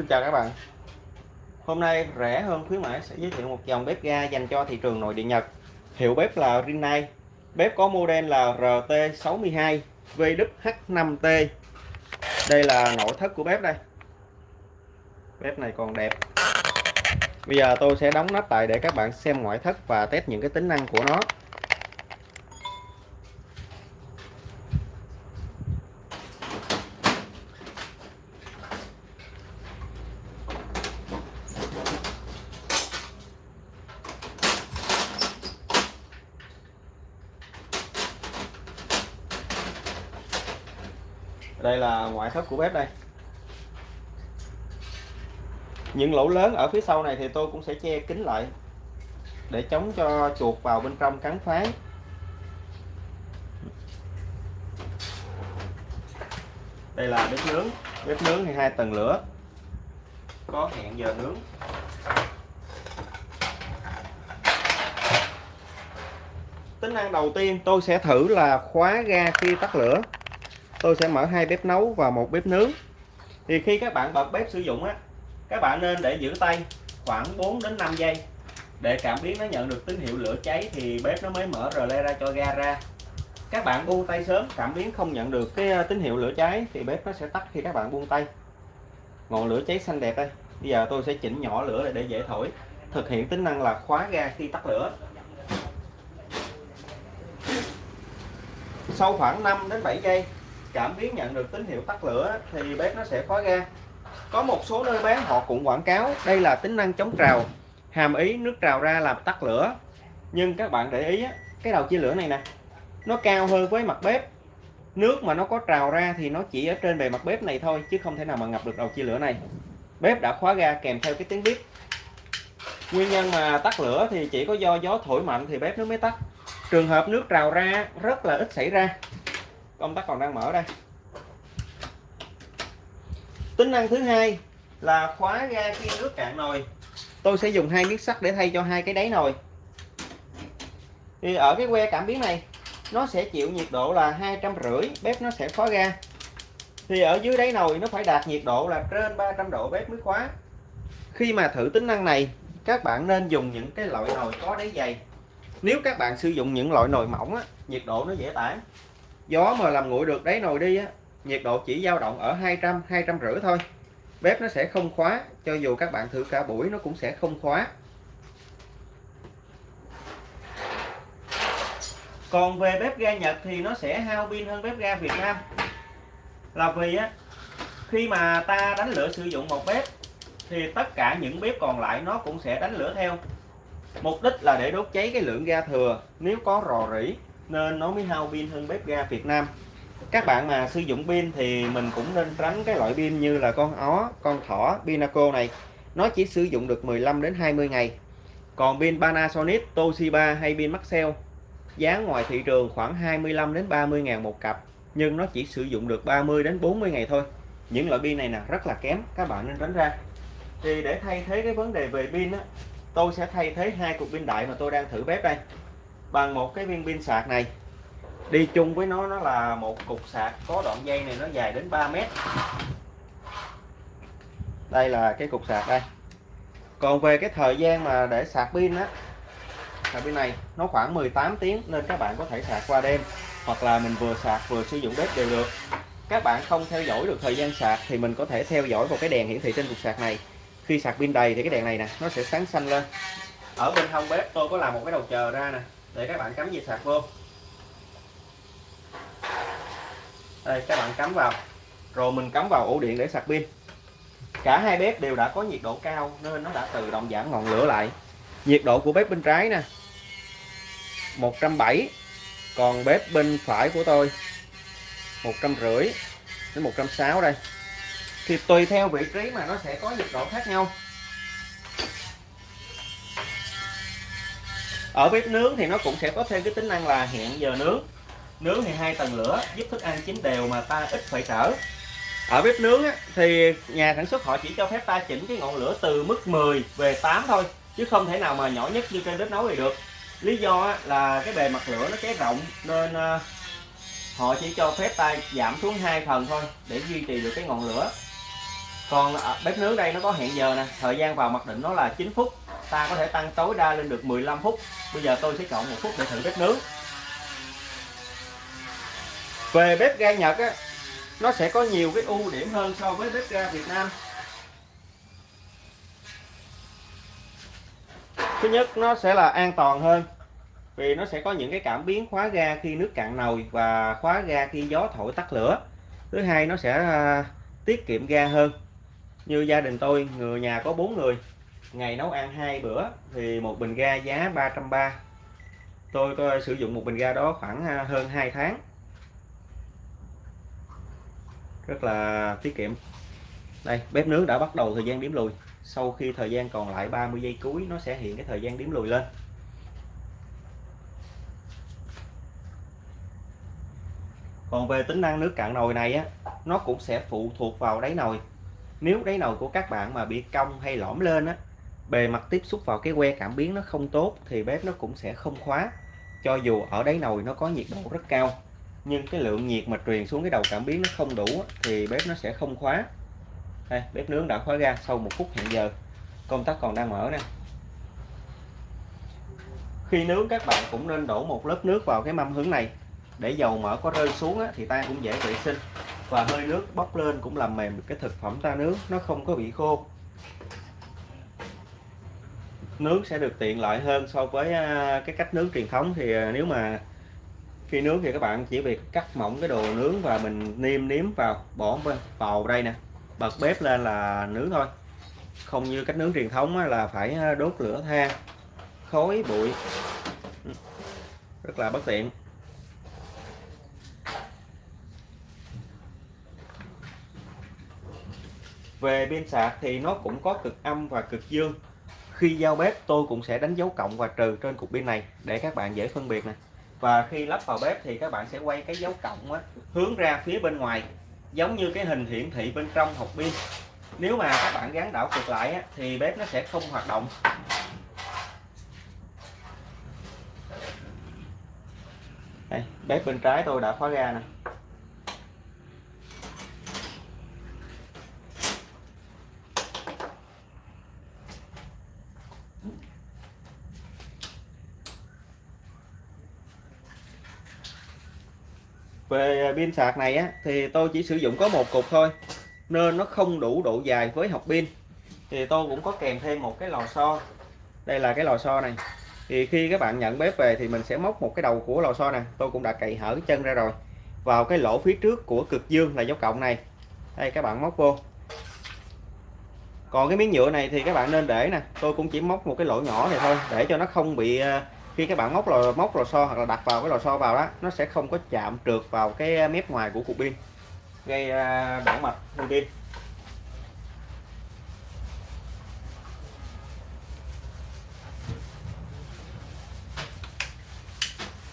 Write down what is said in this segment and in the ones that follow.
Xin chào các bạn. Hôm nay rẻ hơn khuyến mãi sẽ giới thiệu một dòng bếp ga dành cho thị trường nội địa Nhật. Hiệu bếp là Rinnai. Bếp có model là RT62 VWH5T Đây là nội thất của bếp đây. Bếp này còn đẹp. Bây giờ tôi sẽ đóng nắp lại để các bạn xem ngoại thất và test những cái tính năng của nó. Đây là ngoại thất của bếp đây. Những lỗ lớn ở phía sau này thì tôi cũng sẽ che kín lại để chống cho chuột vào bên trong cắn phá. Đây là bếp nướng. Bếp nướng thì hai tầng lửa. Có hẹn giờ nướng. Tính năng đầu tiên tôi sẽ thử là khóa ga khi tắt lửa tôi sẽ mở hai bếp nấu và một bếp nướng. Thì khi các bạn bật bếp sử dụng á, các bạn nên để giữ tay khoảng 4 đến 5 giây. Để cảm biến nó nhận được tín hiệu lửa cháy thì bếp nó mới mở rờ le ra cho ga ra. Các bạn buông tay sớm, cảm biến không nhận được cái à, tín hiệu lửa cháy thì bếp nó sẽ tắt khi các bạn buông tay. Ngọn lửa cháy xanh đẹp đây. Bây giờ tôi sẽ chỉnh nhỏ lửa để dễ thổi. Thực hiện tính năng là khóa ga khi tắt lửa. Sau khoảng 5 đến 7 giây cảm biến nhận được tín hiệu tắt lửa thì bếp nó sẽ khóa ga. Có một số nơi bán họ cũng quảng cáo đây là tính năng chống trào, hàm ý nước trào ra làm tắt lửa. Nhưng các bạn để ý cái đầu chia lửa này nè, nó cao hơn với mặt bếp. Nước mà nó có trào ra thì nó chỉ ở trên bề mặt bếp này thôi, chứ không thể nào mà ngập được đầu chia lửa này. Bếp đã khóa ga kèm theo cái tiếng bếp nguyên nhân mà tắt lửa thì chỉ có do gió thổi mạnh thì bếp nó mới tắt. Trường hợp nước trào ra, rất là ít xảy ra công tắc còn đang mở đây. Tính năng thứ hai là khóa ga khi nước cạn nồi. Tôi sẽ dùng hai miếng sắt để thay cho hai cái đáy nồi. Thì ở cái que cảm biến này nó sẽ chịu nhiệt độ là hai trăm rưỡi bếp nó sẽ khóa ga. Thì ở dưới đáy nồi nó phải đạt nhiệt độ là trên 300 độ bếp mới khóa. Khi mà thử tính năng này các bạn nên dùng những cái loại nồi có đáy dày. Nếu các bạn sử dụng những loại nồi mỏng á, nhiệt độ nó dễ tản gió mà làm nguội được đáy nồi đi á, nhiệt độ chỉ dao động ở 200 200 rưỡi thôi. Bếp nó sẽ không khóa, cho dù các bạn thử cả buổi nó cũng sẽ không khóa. Còn về bếp ga Nhật thì nó sẽ hao pin hơn bếp ga Việt Nam. Là vì á, khi mà ta đánh lửa sử dụng một bếp, thì tất cả những bếp còn lại nó cũng sẽ đánh lửa theo. Mục đích là để đốt cháy cái lượng ga thừa. Nếu có rò rỉ nên nó mới hao pin hơn bếp ga Việt Nam. Các bạn mà sử dụng pin thì mình cũng nên tránh cái loại pin như là con ó, con thỏ, Pinaco này. Nó chỉ sử dụng được 15 đến 20 ngày. Còn pin Panasonic, Toshiba hay pin Maxell, giá ngoài thị trường khoảng 25 đến 30 ngàn một cặp, nhưng nó chỉ sử dụng được 30 đến 40 ngày thôi. Những loại pin này nè, rất là kém, các bạn nên tránh ra. Thì để thay thế cái vấn đề về pin á, tôi sẽ thay thế hai cục pin đại mà tôi đang thử bếp đây bằng một cái viên pin sạc này. Đi chung với nó nó là một cục sạc có đoạn dây này nó dài đến 3 mét. Đây là cái cục sạc đây. Còn về cái thời gian mà để sạc pin á, sạc pin này nó khoảng 18 tiếng nên các bạn có thể sạc qua đêm, hoặc là mình vừa sạc vừa sử dụng bếp đều được. Các bạn không theo dõi được thời gian sạc thì mình có thể theo dõi vào cái đèn hiển thị trên cục sạc này. Khi sạc pin đầy thì cái đèn này nè, nó sẽ sáng xanh lên. Ở bên hông bếp tôi có làm một cái đầu chờ ra nè để các bạn cắm dây sạc vô. Đây, các bạn cắm vào. Rồi mình cắm vào ổ điện để sạc pin. Cả hai bếp đều đã có nhiệt độ cao nên nó đã tự động giảm ngọn lửa lại. Nhiệt độ của bếp bên trái nè. 170 còn bếp bên phải của tôi 150 đến 160 đây. Thì tùy theo vị trí mà nó sẽ có nhiệt độ khác nhau. Ở bếp nướng thì nó cũng sẽ có thêm cái tính năng là hẹn giờ nướng. Nướng thì hai tầng lửa giúp thức ăn chín đều mà ta ít phải trở ở bếp nướng á, thì nhà sản xuất họ chỉ cho phép ta chỉnh cái ngọn lửa từ mức 10 về 8 thôi chứ không thể nào mà nhỏ nhất như trên bếp nấu thì được. Lý do á, là cái bề mặt lửa nó cháy rộng nên à, họ chỉ cho phép ta giảm xuống hai phần thôi để duy trì được cái ngọn lửa. Còn bếp nướng đây nó có hẹn giờ nè thời gian vào mặc định nó là 9 phút ta có thể tăng tối đa lên được 15 phút. Bây giờ tôi sẽ chọn một phút để thử bếp nướng. Về bếp ga Nhật á, nó sẽ có nhiều cái ưu điểm hơn so với bếp ga Việt Nam. Thứ nhất, nó sẽ là an toàn hơn, vì nó sẽ có những cái cảm biến khóa ga khi nước cạn nồi và khóa ga khi gió thổi tắt lửa. Thứ hai, nó sẽ à, tiết kiệm ga hơn. Như gia đình tôi, người nhà có bốn người ngày nấu ăn hai bữa thì một bình ga giá 330 tôi, tôi sử dụng một bình ga đó khoảng à, hơn 2 tháng. Rất là tiết kiệm. Đây bếp nướng đã bắt đầu thời gian điểm lùi. Sau khi thời gian còn lại 30 giây cuối nó sẽ hiện cái thời gian điểm lùi lên. Còn về tính năng nước cạn nồi này á nó cũng sẽ phụ thuộc vào đáy nồi. Nếu đáy nồi của các bạn mà bị cong hay lõm lên á bề mặt tiếp xúc vào cái que cảm biến nó không tốt thì bếp nó cũng sẽ không khóa. Cho dù ở đáy nồi nó có nhiệt độ rất cao, nhưng cái lượng nhiệt mà truyền xuống cái đầu cảm biến nó không đủ thì bếp nó sẽ không khóa. Đây, bếp nướng đã khóa ra sau một phút hẹn giờ. Công tắc còn đang mở nè. Khi nướng, các bạn cũng nên đổ một lớp nước vào cái mâm hướng này. Để dầu mỡ có rơi xuống thì ta cũng dễ vệ sinh. Và hơi nước bốc lên cũng làm mềm được cái thực phẩm ta nướng, nó không có bị khô nướng sẽ được tiện lợi hơn so với à, cái cách nướng truyền thống. Thì à, nếu mà khi nướng thì các bạn chỉ việc cắt mỏng cái đồ nướng và mình niêm nếm vào, bỏ vào đây nè, bật bếp lên là nướng thôi. Không như cách nướng truyền thống là phải à, đốt lửa than, khói bụi. Ừ, rất là bất tiện. Về pin sạc thì nó cũng có cực âm và cực dương khi giao bếp tôi cũng sẽ đánh dấu cộng và trừ trên cục pin này để các bạn dễ phân biệt nè. Và khi lắp vào bếp thì các bạn sẽ quay cái dấu cộng á, hướng ra phía bên ngoài giống như cái hình hiển thị bên trong hộp pin. Nếu mà các bạn gắn đảo cực lại á, thì bếp nó sẽ không hoạt động. Đây, bếp bên trái tôi đã khóa ra nè. Về à, pin sạc này á, thì tôi chỉ sử dụng có một cục thôi, nên nó không đủ độ dài với học pin. Thì tôi cũng có kèm thêm một cái lò xo. Đây là cái lò xo này. Thì khi các bạn nhận bếp về thì mình sẽ móc một cái đầu của lò xo nè. Tôi cũng đã cậy hở cái chân ra rồi. Vào cái lỗ phía trước của cực dương là dấu cộng này. Đây, các bạn móc vô. Còn cái miếng nhựa này thì các bạn nên để nè. Tôi cũng chỉ móc một cái lỗ nhỏ này thôi, để cho nó không bị à, khi các bạn móc lò móc lò xo hoặc là đặt vào cái lò xo vào đó nó sẽ không có chạm trượt vào cái à, mép ngoài của cục pin gây à, đổ mạch thông pin.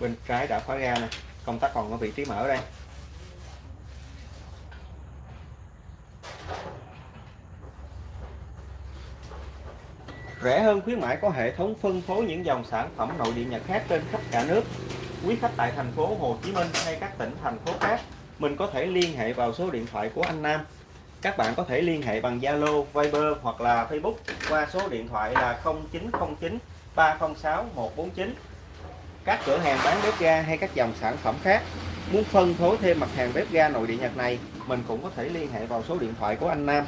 Bên trái đã khóa ra nè công tắc còn ở vị trí mở đây. Rẻ hơn khuyến mãi có hệ thống phân phối những dòng sản phẩm nội địa Nhật khác trên khắp cả nước. Quý khách tại thành phố Hồ Chí Minh hay các tỉnh thành phố khác, mình có thể liên hệ vào số điện thoại của anh Nam. Các bạn có thể liên hệ bằng Zalo, Viber hoặc là Facebook qua số điện thoại là 0909 306 149. Các cửa hàng bán bếp ga hay các dòng sản phẩm khác muốn phân phối thêm mặt hàng bếp ga nội địa Nhật này, mình cũng có thể liên hệ vào số điện thoại của anh Nam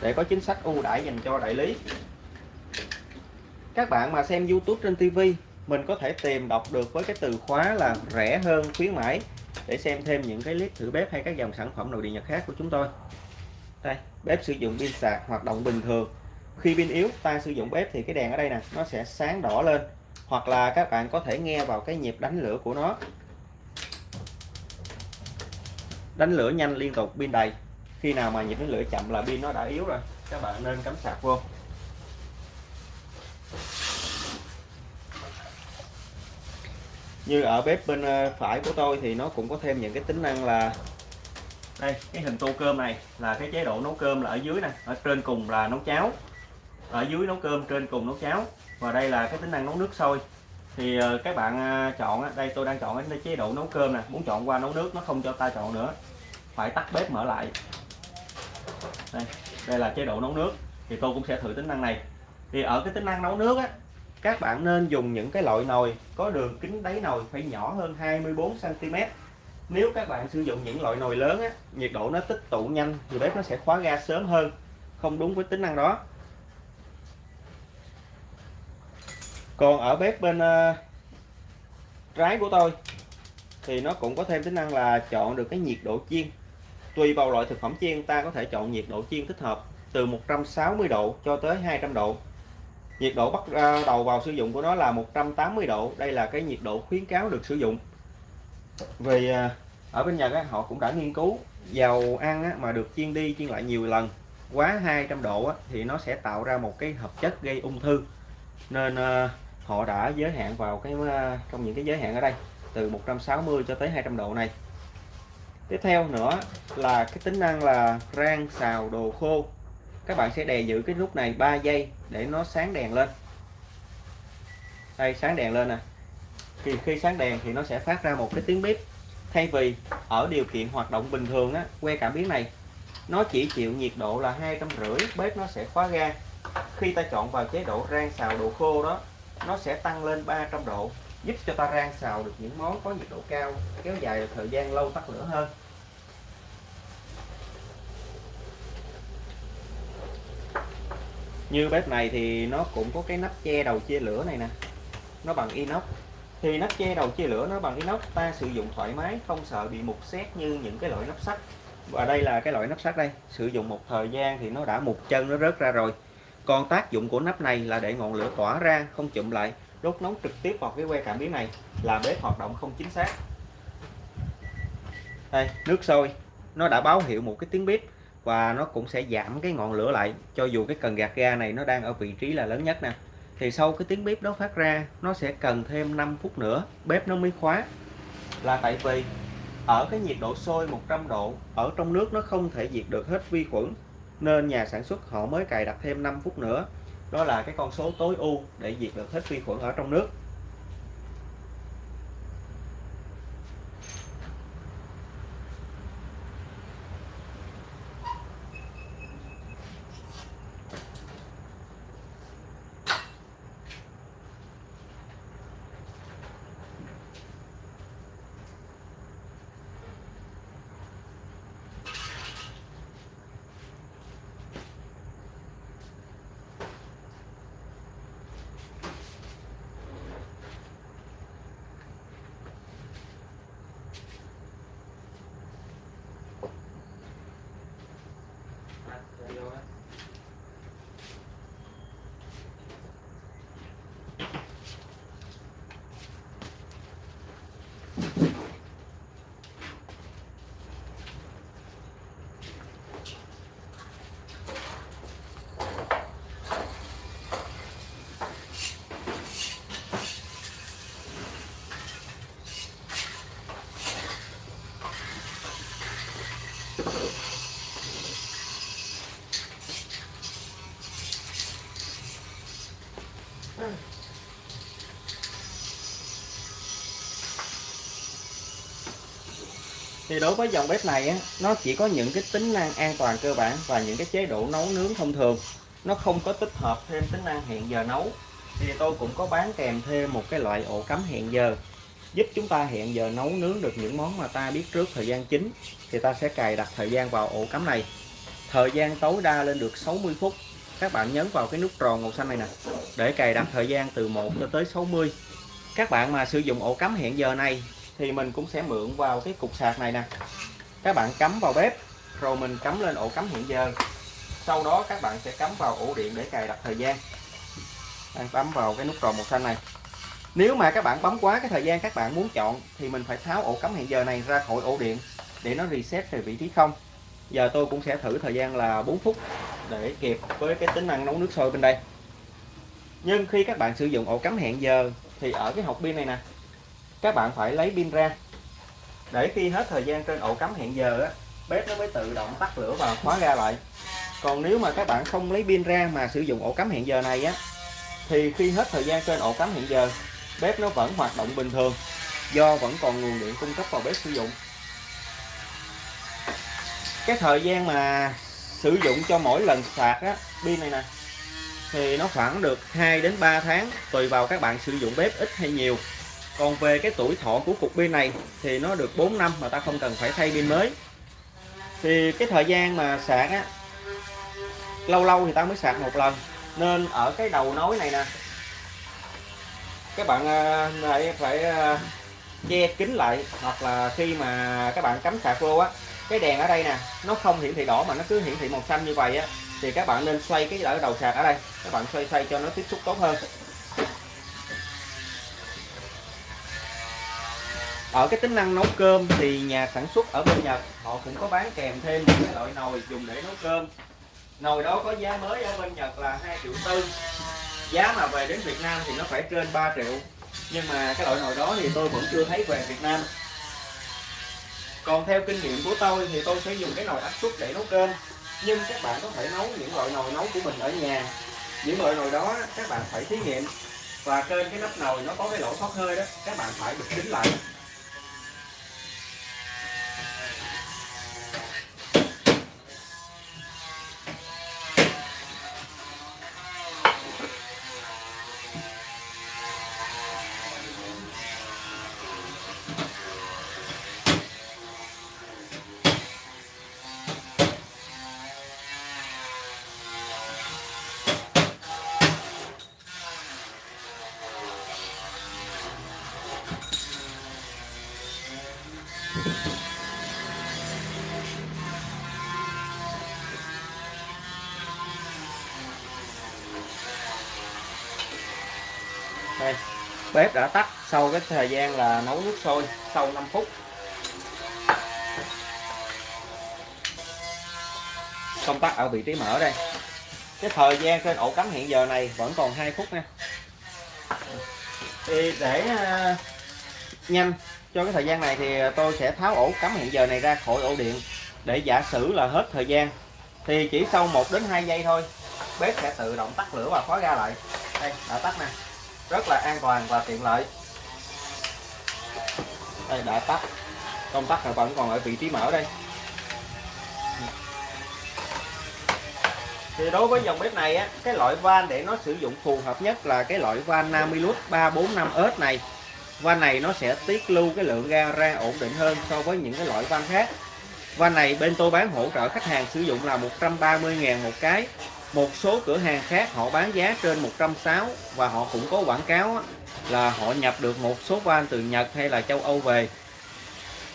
để có chính sách ưu đãi dành cho đại lý các bạn mà xem YouTube trên TV mình có thể tìm đọc được với cái từ khóa là rẻ hơn, khuyến mãi, để xem thêm những cái clip thử bếp hay các dòng sản phẩm nội địa nhật khác của chúng tôi. Đây, bếp sử dụng pin sạc hoạt động bình thường. Khi pin yếu, ta sử dụng bếp thì cái đèn ở đây nè, nó sẽ sáng đỏ lên. Hoặc là các bạn có thể nghe vào cái nhịp đánh lửa của nó. Đánh lửa nhanh liên tục, pin đầy. Khi nào mà nhịp đánh lửa chậm là pin nó đã yếu rồi, các bạn nên cắm sạc vô. Như ở bếp bên ờ, phải của tôi thì nó cũng có thêm những cái tính năng là đây, cái hình tô cơm này là cái chế độ nấu cơm là ở dưới này ở trên cùng là nấu cháo. Ở dưới nấu cơm, trên cùng nấu cháo. Và đây là cái tính năng nấu nước sôi. Thì ờ, các bạn ờ, chọn đây tôi đang chọn cái chế độ nấu cơm nè, muốn chọn qua nấu nước, nó không cho ta chọn nữa, phải tắt bếp mở lại. Đây đây là chế độ nấu nước, thì tôi cũng sẽ thử tính năng này. Thì ở cái tính năng nấu nước á các bạn nên dùng những cái loại nồi có đường kính đáy nồi phải nhỏ hơn 24 cm nếu các bạn sử dụng những loại nồi lớn á nhiệt độ nó tích tụ nhanh thì bếp nó sẽ khóa ga sớm hơn không đúng với tính năng đó. Còn ở bếp bên uh, trái của tôi thì nó cũng có thêm tính năng là chọn được cái nhiệt độ chiên. Tùy vào loại thực phẩm chiên ta có thể chọn nhiệt độ chiên thích hợp từ 160 độ cho tới 200 độ nhiệt độ bắt à, đầu vào sử dụng của nó là 180 độ. Đây là cái nhiệt độ khuyến cáo được sử dụng. Vì à, ở bên Nhật họ cũng đã nghiên cứu dầu ăn mà được chiên đi chiên lại nhiều lần, quá 200 độ thì nó sẽ tạo ra một cái hợp chất gây ung thư. Nên à, họ đã giới hạn vào cái trong những cái giới hạn ở đây, từ 160 cho tới 200 độ này. Tiếp theo nữa là cái tính năng là rang xào đồ khô các bạn sẽ đè giữ cái nút này 3 giây để nó sáng đèn lên. Đây, sáng đèn lên nè. Thì khi sáng đèn thì nó sẽ phát ra một cái tiếng bếp thay vì ở điều kiện hoạt động bình thường á, que cảm biến này, nó chỉ chịu nhiệt độ là hai trăm rưỡi, bếp nó sẽ khóa ga. Khi ta chọn vào chế độ rang xào đồ khô đó, nó sẽ tăng lên 300 độ, giúp cho ta rang xào được những món có nhiệt độ cao, kéo dài thời gian lâu tắt lửa hơn. Như bếp này thì nó cũng có cái nắp che đầu chia lửa này nè. Nó bằng inox. Thì nắp che đầu chia lửa nó bằng inox, ta sử dụng thoải mái, không sợ bị mục xét như những cái loại nắp sắt. Và đây là cái loại nắp sắt đây. Sử dụng một thời gian thì nó đã mục chân, nó rớt ra rồi. Còn tác dụng của nắp này là để ngọn lửa tỏa ra, không chụm lại. Đốt nóng trực tiếp vào cái que cảm biến này là bếp hoạt động không chính xác. Đây, nước sôi. Nó đã báo hiệu một cái tiếng bếp và nó cũng sẽ giảm cái ngọn lửa lại, cho dù cái cần gạt ga này nó đang ở vị trí là lớn nhất nè. Thì sau cái tiếng bếp đó phát ra, nó sẽ cần thêm 5 phút nữa, bếp nó mới khóa. Là tại vì ở cái nhiệt độ sôi 100 độ, ở trong nước nó không thể diệt được hết vi khuẩn, nên nhà sản xuất họ mới cài đặt thêm 5 phút nữa. Đó là cái con số tối ưu để diệt được hết vi khuẩn ở trong nước. Thì đối với dòng bếp này á, nó chỉ có những cái tính năng an toàn cơ bản và những cái chế độ nấu nướng thông thường. Nó không có tích hợp thêm tính năng hẹn giờ nấu. Thì tôi cũng có bán kèm thêm một cái loại ổ cắm hẹn giờ giúp chúng ta hẹn giờ nấu nướng được những món mà ta biết trước thời gian chính. Thì ta sẽ cài đặt thời gian vào ổ cắm này. Thời gian tối đa lên được 60 phút. Các bạn nhấn vào cái nút tròn màu xanh này nè để cài đặt thời gian từ 1 cho tới 60 các bạn mà sử dụng ổ cắm hẹn giờ này thì mình cũng sẽ mượn vào cái cục sạc này nè. Các bạn cắm vào bếp, rồi mình cắm lên ổ cắm hẹn giờ. Sau đó các bạn sẽ cắm vào ổ điện để cài đặt thời gian. Đang bấm vào cái nút tròn màu xanh này. Nếu mà các bạn bấm quá cái thời gian các bạn muốn chọn thì mình phải tháo ổ cắm hẹn giờ này ra khỏi ổ điện để nó reset về vị trí không. Giờ tôi cũng sẽ thử thời gian là 4 phút để kịp với cái tính năng nấu nước sôi bên đây. Nhưng khi các bạn sử dụng ổ cắm hẹn giờ thì ở cái hộp pin này nè các bạn phải lấy pin ra. Để khi hết thời gian trên ổ cắm hẹn giờ á, bếp nó mới tự động tắt lửa và khóa ra lại. Còn nếu mà các bạn không lấy pin ra mà sử dụng ổ cắm hẹn giờ này á, thì khi hết thời gian trên ổ cắm hẹn giờ, bếp nó vẫn hoạt động bình thường, do vẫn còn nguồn điện cung cấp vào bếp sử dụng. Cái thời gian mà sử dụng cho mỗi lần sạc á, pin này nè, thì nó khoảng được 2 đến 3 tháng tùy vào các bạn sử dụng bếp ít hay nhiều còn về cái tuổi thọ của cục pin này thì nó được 4 năm mà ta không cần phải thay pin mới. Thì cái thời gian mà sạc á, lâu lâu thì ta mới sạc một lần. Nên ở cái đầu nối này nè, các bạn à, phải phải à, che kín lại hoặc là khi mà các bạn cắm sạc vô á, cái đèn ở đây nè, nó không hiển thị đỏ mà nó cứ hiển thị màu xanh như vậy á, thì các bạn nên xoay cái đầu sạc ở đây. Các bạn xoay xoay cho nó tiếp xúc tốt hơn. Ở cái tính năng nấu cơm thì nhà sản xuất ở bên Nhật, họ cũng có bán kèm thêm những cái loại nồi dùng để nấu cơm. Nồi đó có giá mới ở bên Nhật là 2 triệu tư. Giá mà về đến Việt Nam thì nó phải trên 3 triệu. Nhưng mà cái loại nồi đó thì tôi vẫn chưa thấy về Việt Nam. Còn theo kinh nghiệm của tôi thì tôi sẽ dùng cái nồi áp suất để nấu cơm. Nhưng các bạn có thể nấu những loại nồi nấu của mình ở nhà. Những loại nồi đó các bạn phải thí nghiệm. Và trên cái nắp nồi nó có cái lỗ thoát hơi đó, các bạn phải bịt kín lại. Bếp đã tắt, sau cái thời gian là nấu nước sôi sau 5 phút. Công tắc ở vị trí mở đây. Cái thời gian trên ổ cắm hiện giờ này vẫn còn 2 phút nha. Thì để ờ, nhanh cho cái thời gian này thì tôi sẽ tháo ổ cắm hiện giờ này ra khỏi ổ điện để giả sử là hết thời gian. Thì chỉ sau 1 đến 2 giây thôi, bếp sẽ tự động tắt lửa và khóa ra lại. Đây, đã tắt nè rất là an toàn và tiện lợi. Đây, đã tắt. Công tắc này vẫn còn ở vị trí mở đây. Thì đối với dòng bếp này á, cái loại van để nó sử dụng phù hợp nhất là cái loại van Namilus 345S này. Van này nó sẽ tiết lưu cái lượng ga ra ổn định hơn so với những cái loại van khác. Van này bên tôi bán hỗ trợ khách hàng sử dụng là 130.000 một cái một số cửa hàng khác họ bán giá trên 160 và họ cũng có quảng cáo là họ nhập được một số van từ Nhật hay là châu Âu về.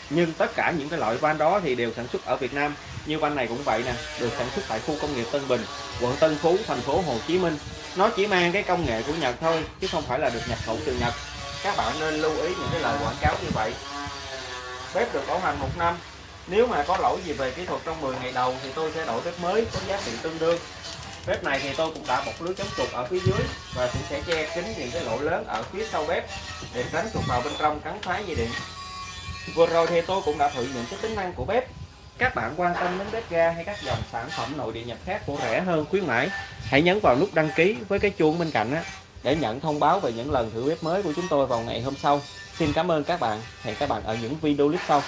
Nhưng tất cả những cái loại van đó thì đều sản xuất ở Việt Nam. Như van này cũng vậy nè, được sản xuất tại khu công nghiệp Tân Bình, quận Tân Phú, thành phố Hồ Chí Minh. Nó chỉ mang cái công nghệ của Nhật thôi, chứ không phải là được nhập khẩu từ Nhật. Các bạn nên lưu ý những cái lời quảng cáo như vậy. Bếp được bảo hành một năm. Nếu mà có lỗi gì về kỹ thuật trong 10 ngày đầu thì tôi sẽ đổi bếp mới có giá trị tương đương bếp này thì tôi cũng đã bọc lưới chống trục ở phía dưới và cũng sẽ che kín những cái lỗ lớn ở phía sau bếp để tránh trục vào bên trong cắn phá dây điện. Vừa rồi thì tôi cũng đã thử những cái tính năng của bếp. Các bạn quan tâm đến bếp ga hay các dòng sản phẩm nội địa nhập khác của rẻ hơn, khuyến mãi, hãy nhấn vào nút đăng ký với cái chuông bên cạnh á, để nhận thông báo về những lần thử bếp mới của chúng tôi vào ngày hôm sau. Xin cảm ơn các bạn. Hẹn các bạn ở những video clip sau.